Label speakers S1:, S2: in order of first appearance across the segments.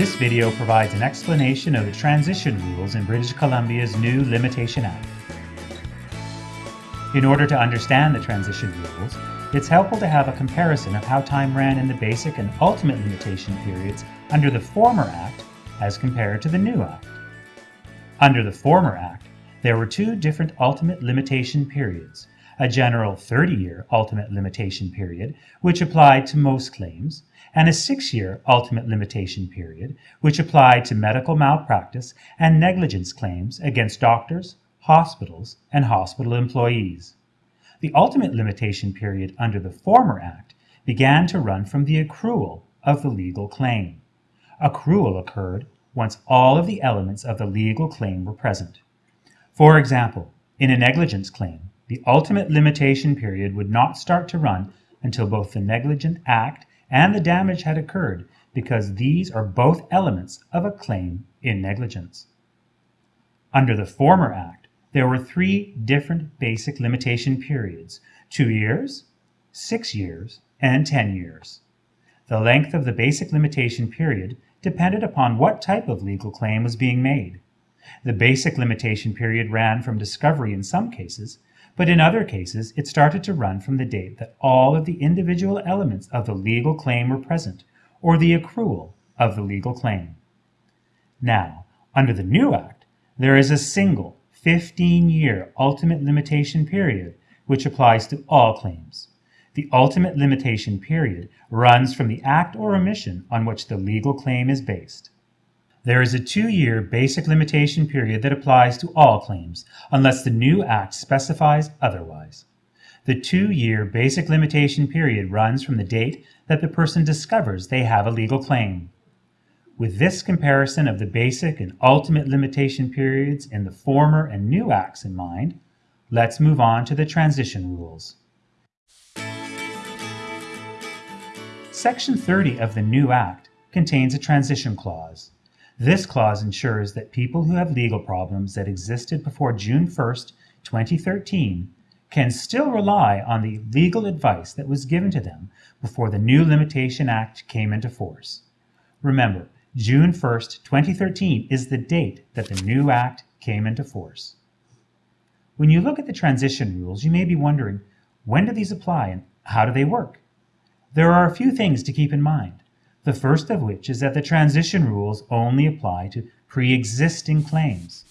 S1: This video provides an explanation of the transition rules in British Columbia's new Limitation Act. In order to understand the transition rules, it's helpful to have a comparison of how time ran in the basic and ultimate limitation periods under the former Act as compared to the new Act. Under the former Act, there were two different ultimate limitation periods, a general 30-year ultimate limitation period, which applied to most claims, and a six-year ultimate limitation period, which applied to medical malpractice and negligence claims against doctors, hospitals, and hospital employees. The ultimate limitation period under the former Act began to run from the accrual of the legal claim. Accrual occurred once all of the elements of the legal claim were present. For example, in a negligence claim, the ultimate limitation period would not start to run until both the negligent act and the damage had occurred because these are both elements of a claim in negligence. Under the former Act, there were three different basic limitation periods, two years, six years, and 10 years. The length of the basic limitation period depended upon what type of legal claim was being made. The basic limitation period ran from discovery in some cases, but in other cases it started to run from the date that all of the individual elements of the legal claim were present, or the accrual of the legal claim. Now, under the new Act, there is a single 15-year ultimate limitation period which applies to all claims. The ultimate limitation period runs from the act or omission on which the legal claim is based. There is a two-year basic limitation period that applies to all claims, unless the new Act specifies otherwise. The two-year basic limitation period runs from the date that the person discovers they have a legal claim. With this comparison of the basic and ultimate limitation periods in the former and new acts in mind, let's move on to the transition rules. Section 30 of the new act contains a transition clause. This clause ensures that people who have legal problems that existed before June 1st, 2013 can still rely on the legal advice that was given to them before the new Limitation Act came into force. Remember, June 1st, 2013 is the date that the new Act came into force. When you look at the transition rules, you may be wondering, when do these apply and how do they work? There are a few things to keep in mind. The first of which is that the transition rules only apply to pre-existing claims.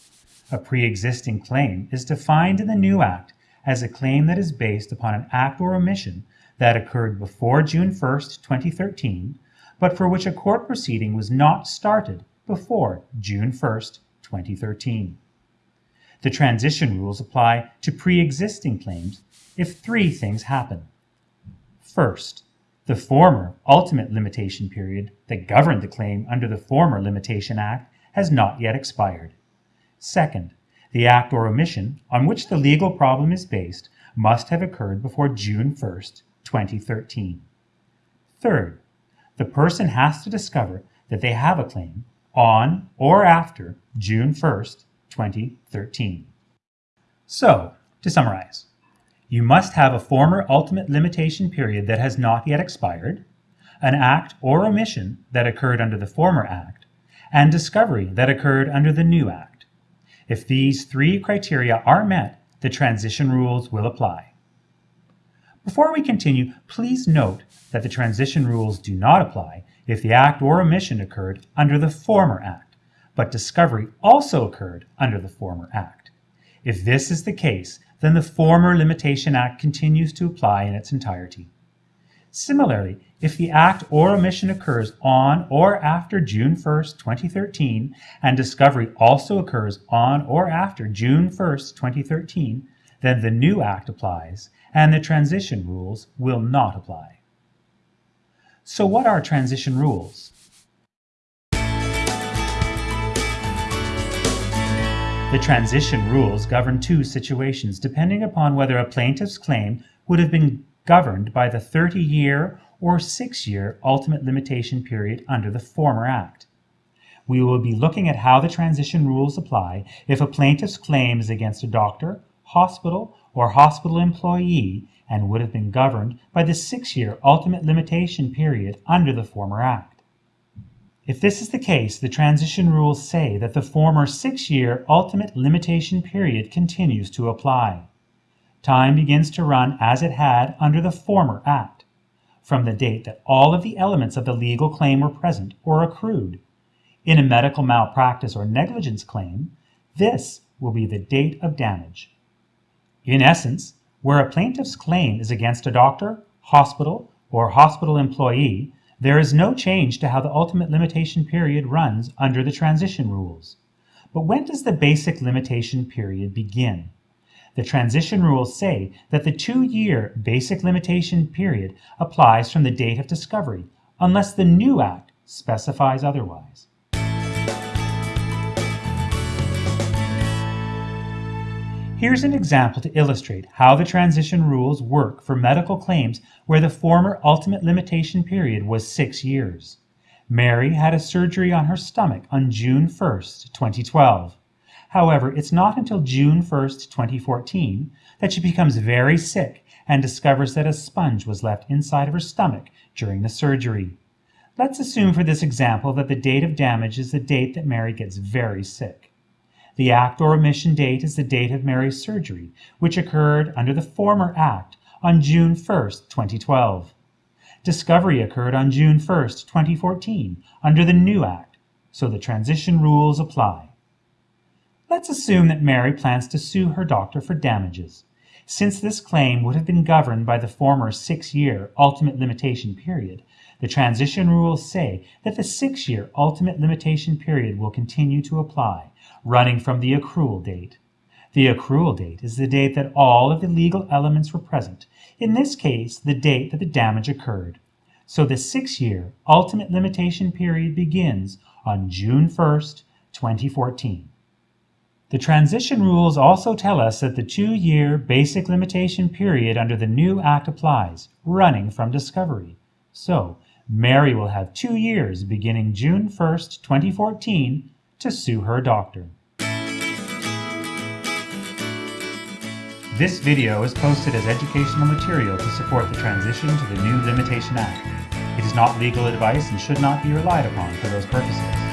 S1: A pre-existing claim is defined in the new Act as a claim that is based upon an act or omission that occurred before June 1st, 2013, but for which a court proceeding was not started before June 1st, 2013. The transition rules apply to pre-existing claims if three things happen. First, the former ultimate limitation period that governed the claim under the former Limitation Act has not yet expired. Second, the act or omission on which the legal problem is based must have occurred before June 1st, 2013. Third, the person has to discover that they have a claim on or after June 1st, 2013. So, to summarize, you must have a former ultimate limitation period that has not yet expired, an act or omission that occurred under the former act, and discovery that occurred under the new act. If these three criteria are met, the transition rules will apply. Before we continue, please note that the transition rules do not apply if the act or omission occurred under the former act, but discovery also occurred under the former act. If this is the case, then the former Limitation Act continues to apply in its entirety. Similarly, if the act or omission occurs on or after June 1st, 2013, and discovery also occurs on or after June 1st, 2013, then the new act applies and the transition rules will not apply. So what are transition rules? The transition rules govern two situations depending upon whether a plaintiff's claim would have been governed by the 30-year or 6-year ultimate limitation period under the former Act. We will be looking at how the transition rules apply if a plaintiff's claim is against a doctor, hospital, or hospital employee and would have been governed by the six-year ultimate limitation period under the former Act. If this is the case, the transition rules say that the former six-year ultimate limitation period continues to apply. Time begins to run as it had under the former Act, from the date that all of the elements of the legal claim were present or accrued. In a medical malpractice or negligence claim, this will be the date of damage. In essence, where a plaintiff's claim is against a doctor, hospital, or hospital employee, there is no change to how the ultimate limitation period runs under the transition rules. But when does the basic limitation period begin? The transition rules say that the two-year basic limitation period applies from the date of discovery, unless the new Act specifies otherwise. Here's an example to illustrate how the transition rules work for medical claims where the former ultimate limitation period was six years. Mary had a surgery on her stomach on June 1st, 2012. However, it's not until June 1st, 2014 that she becomes very sick and discovers that a sponge was left inside of her stomach during the surgery. Let's assume for this example that the date of damage is the date that Mary gets very sick. The act or omission date is the date of Mary's surgery, which occurred under the former act on June 1, 2012. Discovery occurred on June 1, 2014, under the new act, so the transition rules apply. Let's assume that Mary plans to sue her doctor for damages. Since this claim would have been governed by the former six-year ultimate limitation period, the transition rules say that the six-year ultimate limitation period will continue to apply, running from the accrual date. The accrual date is the date that all of the legal elements were present, in this case, the date that the damage occurred. So the six-year ultimate limitation period begins on June 1st, 2014. The transition rules also tell us that the two-year basic limitation period under the new Act applies, running from discovery. So Mary will have two years beginning June 1st, 2014 to sue her doctor. This video is posted as educational material to support the transition to the new Limitation Act. It is not legal advice and should not be relied upon for those purposes.